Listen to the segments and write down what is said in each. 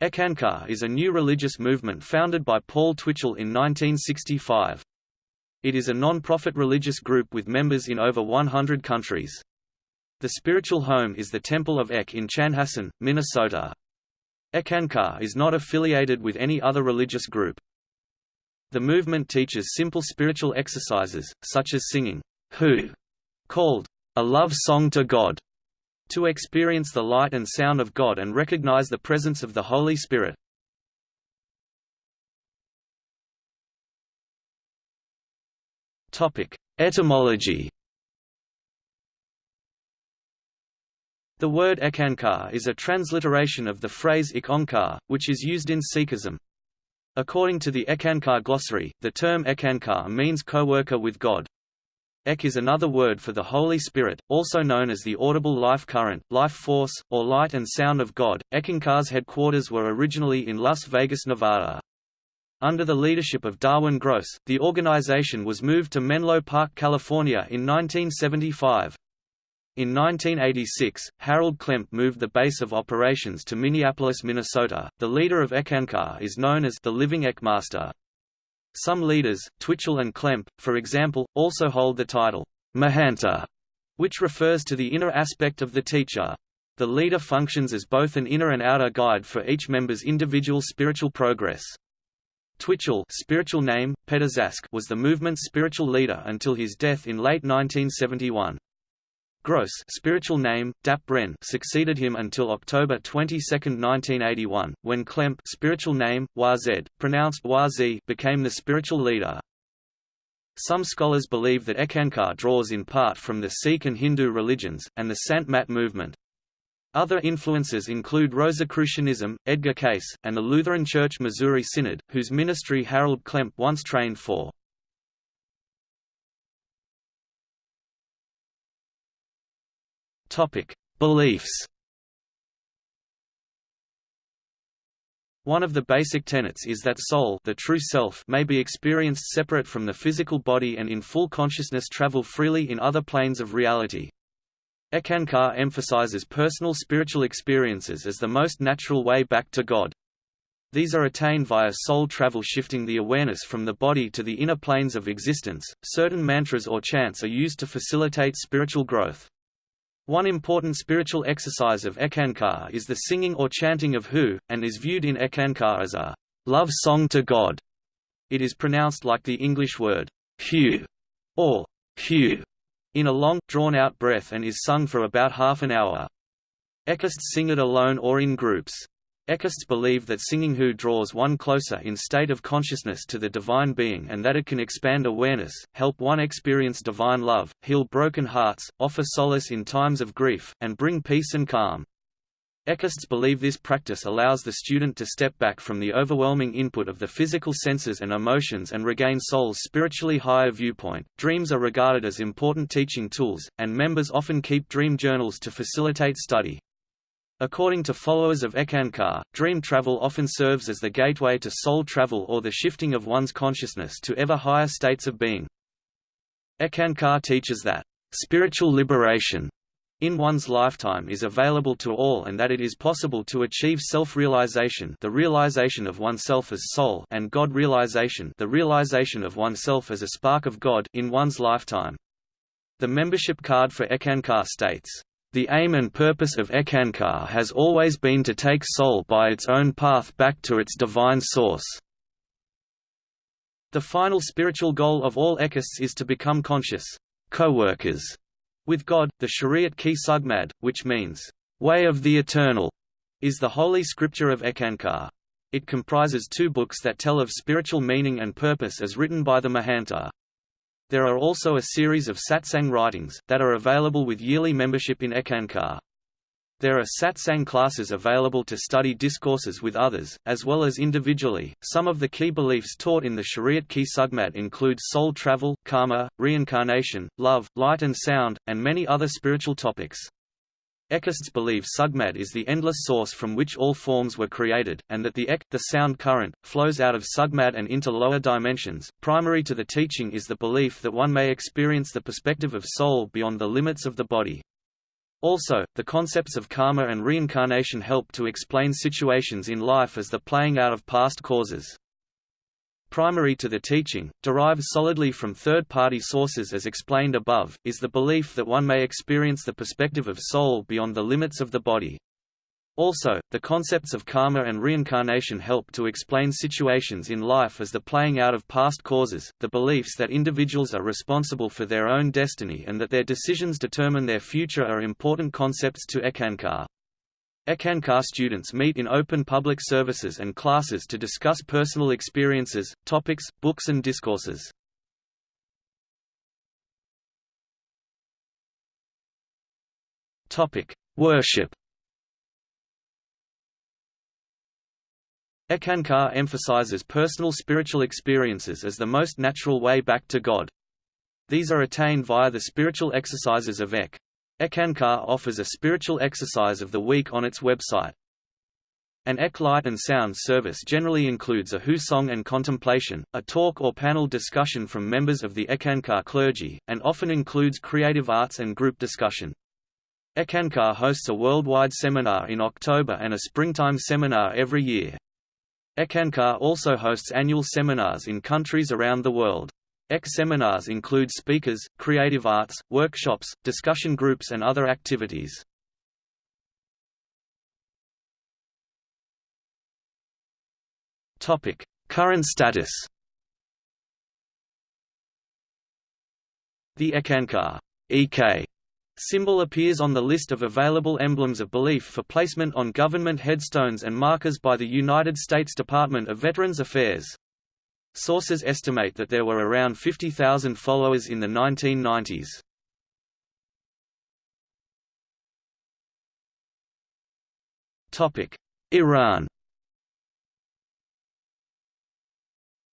Eckankar is a new religious movement founded by Paul Twitchell in 1965. It is a non-profit religious group with members in over 100 countries. The spiritual home is the Temple of Ek in Chanhassen, Minnesota. Eckankar is not affiliated with any other religious group. The movement teaches simple spiritual exercises, such as singing, Who, called a love song to God, to experience the light and sound of God and recognize the presence of the Holy Spirit. Etymology The word Eckankar is a transliteration of the phrase Ik Onkar, which is used in Sikhism. According to the Eckankar glossary, the term Eckankar means co-worker with God. Ek is another word for the Holy Spirit, also known as the audible life current, life force, or light and sound of God. Eckankar's headquarters were originally in Las Vegas, Nevada. Under the leadership of Darwin Gross, the organization was moved to Menlo Park, California in 1975. In 1986, Harold Klemp moved the base of operations to Minneapolis, Minnesota. The leader of Eckankar is known as the Living Ekmaster. Some leaders, Twitchell and Klemp, for example, also hold the title, Mahanta, which refers to the inner aspect of the teacher. The leader functions as both an inner and outer guide for each member's individual spiritual progress. Twitchell spiritual name, was the movement's spiritual leader until his death in late 1971. Gross spiritual name, Dap Ren succeeded him until October 22, 1981, when Klemp spiritual name, Wazed, pronounced Wazi became the spiritual leader. Some scholars believe that Eckankar draws in part from the Sikh and Hindu religions, and the Sant Mat movement. Other influences include Rosicrucianism, Edgar Cayce, and the Lutheran Church Missouri Synod, whose ministry Harold Klemp once trained for. Topic: Beliefs. One of the basic tenets is that soul, the true self, may be experienced separate from the physical body and in full consciousness travel freely in other planes of reality. Eckankar emphasizes personal spiritual experiences as the most natural way back to God. These are attained via soul travel shifting the awareness from the body to the inner planes of existence. Certain mantras or chants are used to facilitate spiritual growth. One important spiritual exercise of Eckankar is the singing or chanting of Hu, and is viewed in Eckankar as a love song to God. It is pronounced like the English word Hu or Hu in a long, drawn-out breath and is sung for about half an hour. Eckists sing it alone or in groups. Eckists believe that singing Hu draws one closer in state of consciousness to the divine being and that it can expand awareness, help one experience divine love, heal broken hearts, offer solace in times of grief, and bring peace and calm. Eckists believe this practice allows the student to step back from the overwhelming input of the physical senses and emotions and regain soul's spiritually higher viewpoint. Dreams are regarded as important teaching tools, and members often keep dream journals to facilitate study. According to followers of Eckankar, dream travel often serves as the gateway to soul travel or the shifting of one's consciousness to ever higher states of being. Eckankar teaches that, "...spiritual liberation," in one's lifetime is available to all and that it is possible to achieve self-realization the realization of oneself as soul and God realization the realization of oneself as a spark of God in one's lifetime. The membership card for Eckankar states, the aim and purpose of Eckankar has always been to take soul by its own path back to its divine source. The final spiritual goal of all Eckists is to become conscious co-workers with God. The Shariyat Ki Sugmad, which means way of the eternal, is the holy scripture of Eckankar. It comprises two books that tell of spiritual meaning and purpose as written by the Mahanta. There are also a series of satsang writings, that are available with yearly membership in Eckankar. There are satsang classes available to study discourses with others, as well as individually. Some of the key beliefs taught in the Shariyat Ki Sugmad include soul travel, karma, reincarnation, love, light and sound, and many other spiritual topics. Eckists believe Sugmad is the endless source from which all forms were created, and that the Ek, the sound current, flows out of Sugmad and into lower dimensions. Primary to the teaching is the belief that one may experience the perspective of soul beyond the limits of the body. Also, the concepts of karma and reincarnation help to explain situations in life as the playing out of past causes. Primary to the teaching, derived solidly from third-party sources as explained above, is the belief that one may experience the perspective of soul beyond the limits of the body. Also, the concepts of karma and reincarnation help to explain situations in life as the playing out of past causes, the beliefs that individuals are responsible for their own destiny and that their decisions determine their future are important concepts to Eckankar. Eckankar students meet in open public services and classes to discuss personal experiences, topics, books and discourses. Worship Eckankar emphasizes personal spiritual experiences as the most natural way back to God. These are attained via the spiritual exercises of Ek. Eckankar offers a spiritual exercise of the week on its website. An Ek light and sound service generally includes a Hu song and contemplation, a talk or panel discussion from members of the Eckankar clergy, and often includes creative arts and group discussion. Eckankar hosts a worldwide seminar in October and a springtime seminar every year. Eckankar also hosts annual seminars in countries around the world. EK seminars include speakers, creative arts, workshops, discussion groups and other activities. Current status The Eckankar EK symbol appears on the list of available emblems of belief for placement on government headstones and markers by the United States Department of Veterans Affairs. Sources estimate that there were around 50,000 followers in the 1990s. Iran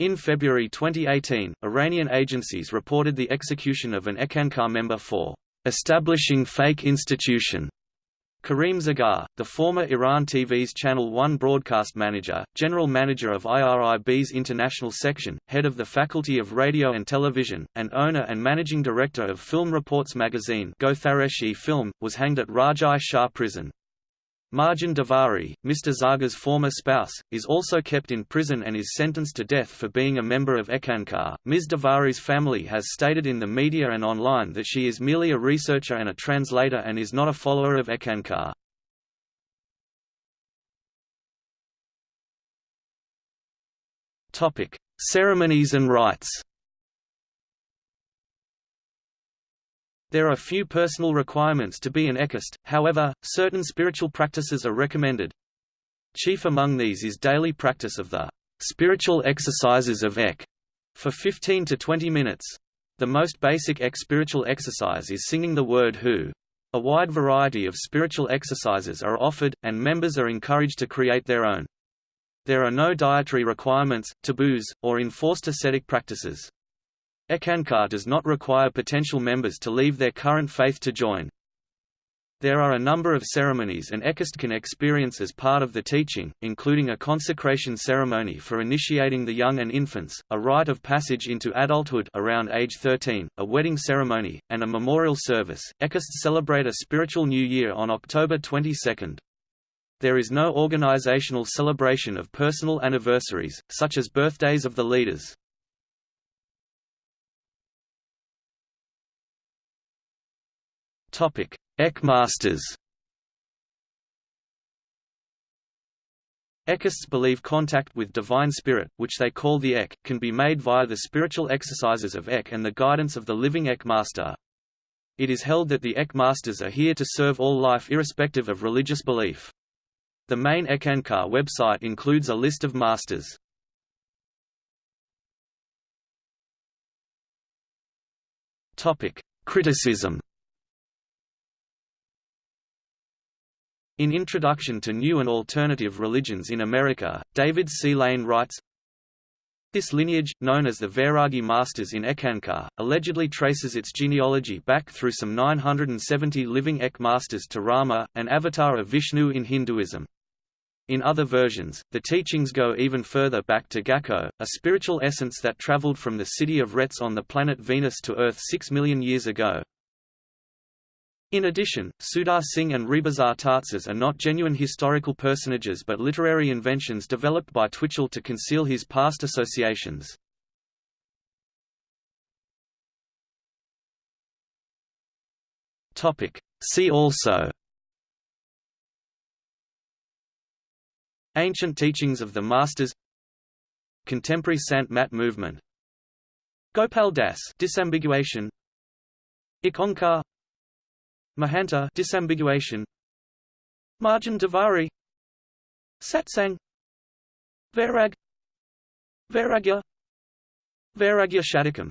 In February 2018, Iranian agencies reported the execution of an Eckankar member for establishing fake institution. Karim Zargar, the former Iran TV's Channel 1 broadcast manager, general manager of IRIB's international section, head of the Faculty of Radio and Television, and owner and managing director of Film Reports magazine Gothareshi Film, was hanged at Rajai Shahr prison. Marjan Davari, Mr. Zargar's former spouse, is also kept in prison and is sentenced to death for being a member of Eckankar. Ms. Davari's family has stated in the media and online that she is merely a researcher and a translator and is not a follower of Eckankar. Ceremonies and rites. There are few personal requirements to be an eckist, however, certain spiritual practices are recommended. Chief among these is daily practice of the spiritual exercises of Ek for 15 to 20 minutes. The most basic Ek spiritual exercise is singing the word Hu. A wide variety of spiritual exercises are offered, and members are encouraged to create their own. There are no dietary requirements, taboos, or enforced ascetic practices. Eckankar does not require potential members to leave their current faith to join. There are a number of ceremonies an eckist can experience as part of the teaching, including a consecration ceremony for initiating the young and infants, a rite of passage into adulthood around age 13, a wedding ceremony, and a memorial service. Eckists celebrate a spiritual new year on October 22. There is no organizational celebration of personal anniversaries, such as birthdays of the leaders. Topic: Ek Masters. Eckists believe contact with Divine Spirit, which they call the Ek, can be made via the spiritual exercises of Ek and the guidance of the living Ek Master. It is held that the Ek Masters are here to serve all life irrespective of religious belief. The main Eckankar website includes a list of masters. Criticism In Introduction to New and Alternative Religions in America, David C. Lane writes, this lineage, known as the Vairagi Masters in Eckankar, allegedly traces its genealogy back through some 970 living Ek Masters to Rama, an avatar of Vishnu in Hinduism. In other versions, the teachings go even further back to Gakko, a spiritual essence that traveled from the city of Retz on the planet Venus to Earth six million years ago, In addition, Sudar Singh and Rebazar Tarzs are not genuine historical personages but literary inventions developed by Twitchell to conceal his past associations. See also Ancient teachings of the Masters Contemporary Sant Mat movement Gopal Das disambiguation Ikonkar Mahanta disambiguation. Marjan Davari. Satsang Vairag. Vairagya. Vairagya Shatakam